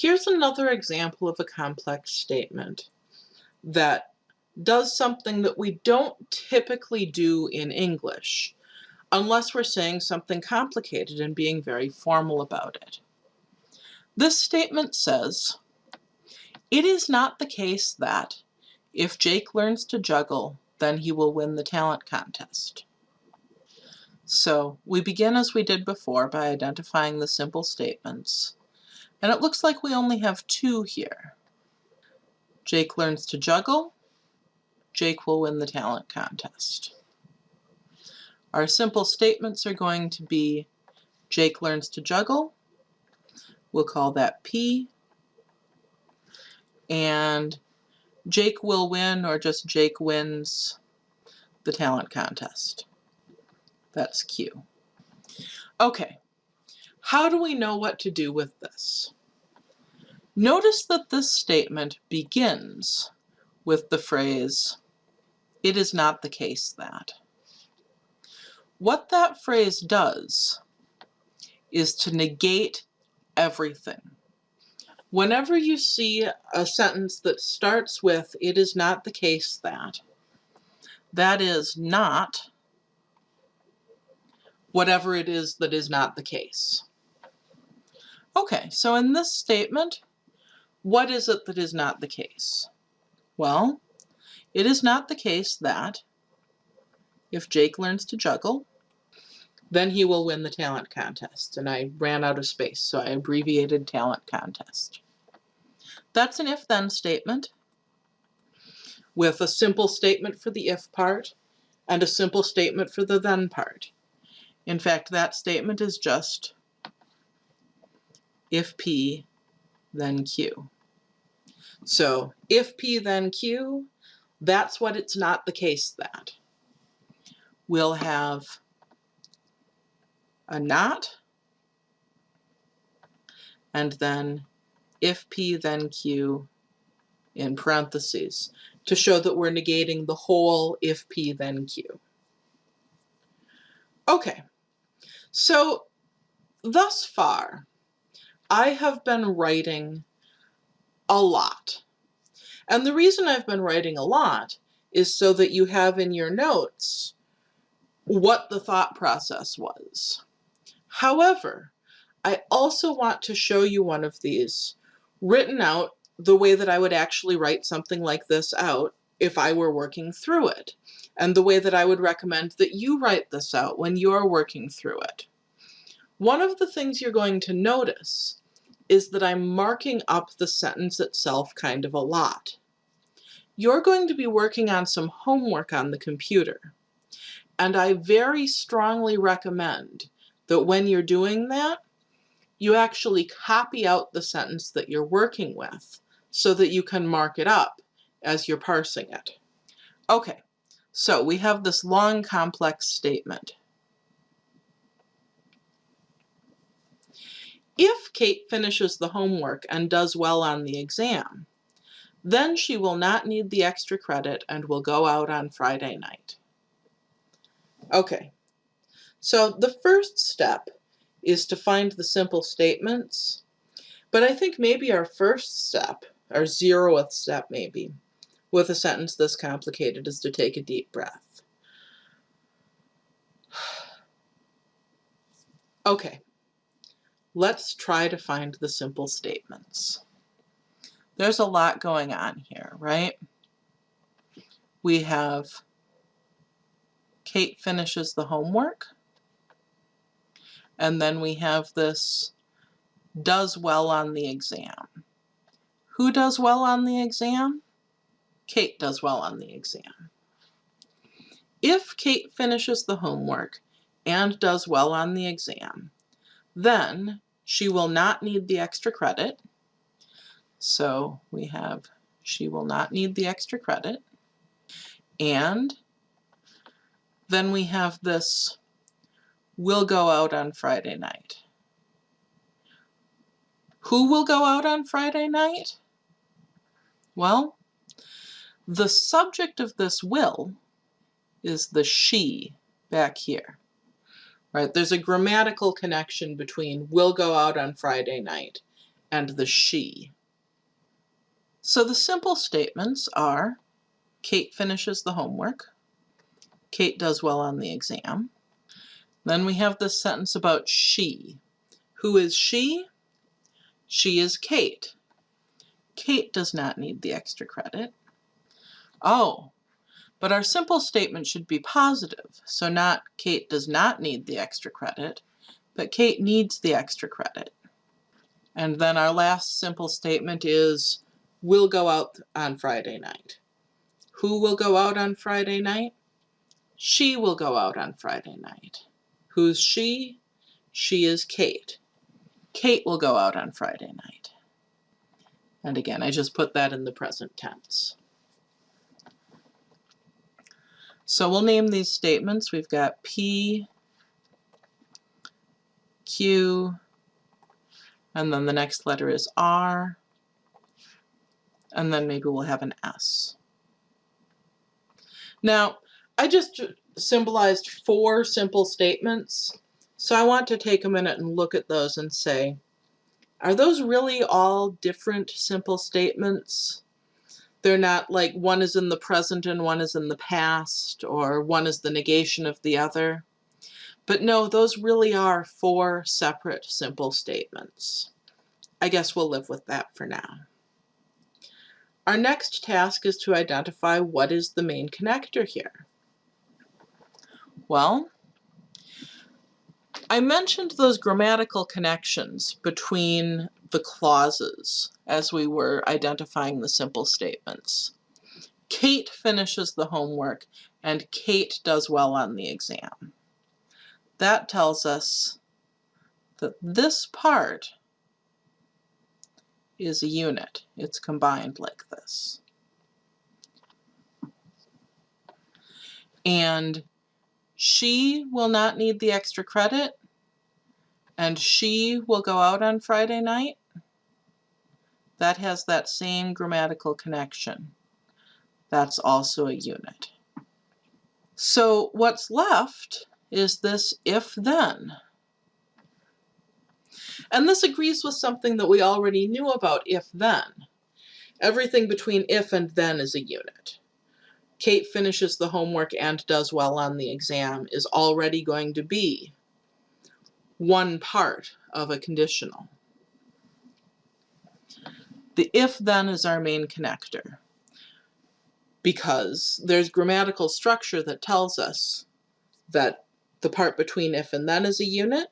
Here's another example of a complex statement that does something that we don't typically do in English unless we're saying something complicated and being very formal about it. This statement says, it is not the case that if Jake learns to juggle, then he will win the talent contest. So we begin as we did before by identifying the simple statements. And it looks like we only have two here. Jake learns to juggle. Jake will win the talent contest. Our simple statements are going to be Jake learns to juggle. We'll call that P. And Jake will win or just Jake wins the talent contest. That's Q. Okay, how do we know what to do with this? Notice that this statement begins with the phrase, it is not the case that. What that phrase does is to negate everything. Whenever you see a sentence that starts with, it is not the case that, that is not whatever it is that is not the case. Okay, so in this statement, what is it that is not the case? Well, it is not the case that if Jake learns to juggle, then he will win the talent contest. And I ran out of space, so I abbreviated talent contest. That's an if-then statement with a simple statement for the if part and a simple statement for the then part. In fact, that statement is just if P, then Q. So if P, then Q, that's what it's not the case that. We'll have a not, and then if P, then Q in parentheses to show that we're negating the whole if P, then Q. Okay, so thus far, I have been writing a lot. And the reason I've been writing a lot is so that you have in your notes what the thought process was. However, I also want to show you one of these written out the way that I would actually write something like this out if I were working through it, and the way that I would recommend that you write this out when you're working through it. One of the things you're going to notice is that I'm marking up the sentence itself kind of a lot. You're going to be working on some homework on the computer. And I very strongly recommend that when you're doing that, you actually copy out the sentence that you're working with so that you can mark it up as you're parsing it. Okay, so we have this long complex statement. If Kate finishes the homework and does well on the exam, then she will not need the extra credit and will go out on Friday night. Okay, so the first step is to find the simple statements, but I think maybe our first step, our zeroth step maybe, with a sentence this complicated is to take a deep breath. Okay, Let's try to find the simple statements. There's a lot going on here, right? We have Kate finishes the homework. And then we have this does well on the exam. Who does well on the exam? Kate does well on the exam. If Kate finishes the homework and does well on the exam, then she will not need the extra credit. So we have she will not need the extra credit. And then we have this will go out on Friday night. Who will go out on Friday night? Well, the subject of this will is the she back here right? There's a grammatical connection between will go out on Friday night and the she. So the simple statements are Kate finishes the homework. Kate does well on the exam. Then we have this sentence about she. Who is she? She is Kate. Kate does not need the extra credit. Oh, but our simple statement should be positive, so not Kate does not need the extra credit, but Kate needs the extra credit. And then our last simple statement is, we'll go out on Friday night. Who will go out on Friday night? She will go out on Friday night. Who's she? She is Kate. Kate will go out on Friday night. And again, I just put that in the present tense. So we'll name these statements. We've got P, Q, and then the next letter is R, and then maybe we'll have an S. Now, I just symbolized four simple statements, so I want to take a minute and look at those and say, are those really all different simple statements? They're not like one is in the present and one is in the past, or one is the negation of the other. But no, those really are four separate simple statements. I guess we'll live with that for now. Our next task is to identify what is the main connector here. Well, I mentioned those grammatical connections between the clauses as we were identifying the simple statements. Kate finishes the homework and Kate does well on the exam. That tells us that this part is a unit. It's combined like this. And she will not need the extra credit and she will go out on Friday night, that has that same grammatical connection. That's also a unit. So what's left is this if-then. And this agrees with something that we already knew about if-then. Everything between if and then is a unit. Kate finishes the homework and does well on the exam is already going to be one part of a conditional. The if-then is our main connector because there's grammatical structure that tells us that the part between if and then is a unit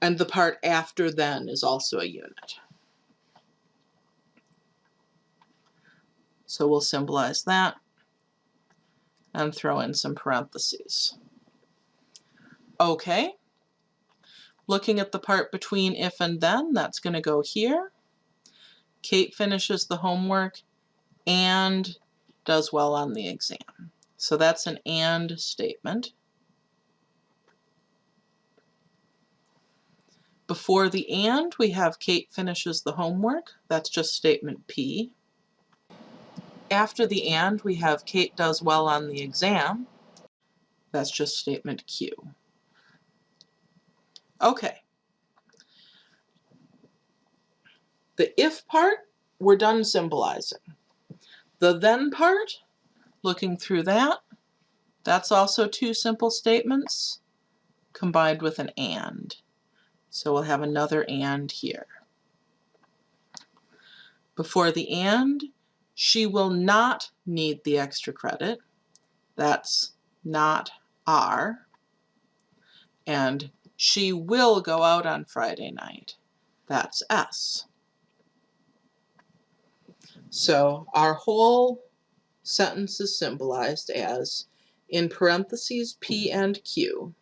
and the part after then is also a unit. So we'll symbolize that and throw in some parentheses. Okay, Looking at the part between if and then, that's going to go here. Kate finishes the homework and does well on the exam. So that's an and statement. Before the and, we have Kate finishes the homework. That's just statement P. After the and, we have Kate does well on the exam. That's just statement Q. Okay. The if part, we're done symbolizing. The then part, looking through that, that's also two simple statements combined with an and. So we'll have another and here. Before the and, she will not need the extra credit. That's not R. And she will go out on Friday night. That's S. So our whole sentence is symbolized as in parentheses P and Q,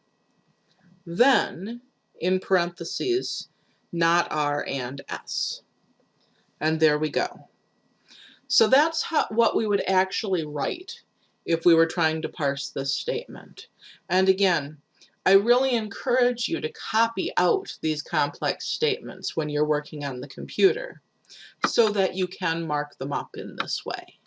then in parentheses not R and S. And there we go. So that's how, what we would actually write if we were trying to parse this statement. And again, I really encourage you to copy out these complex statements when you're working on the computer so that you can mark them up in this way.